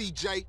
CJ.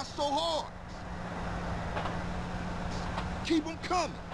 hostile hordes. Keep them coming.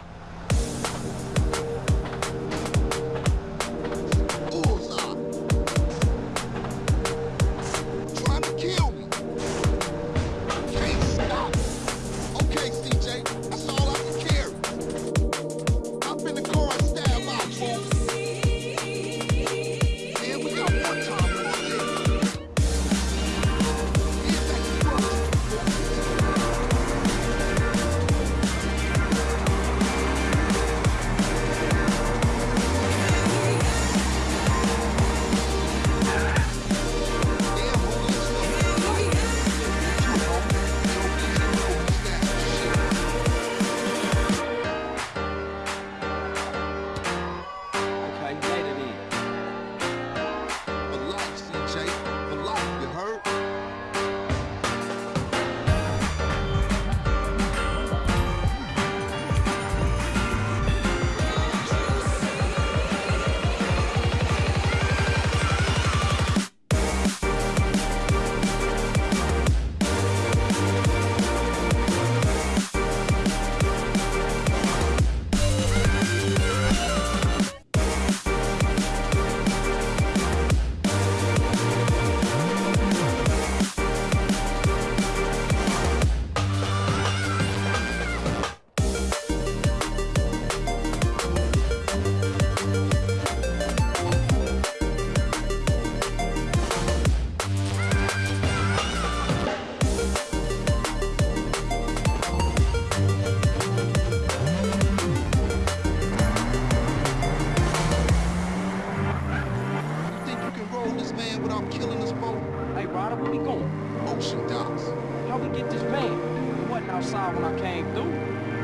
without killing us both? Hey, Ryder, where we going? Ocean docks. How we get this van? It wasn't outside when I came through.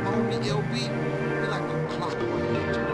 Homie LB, be like a clockwork.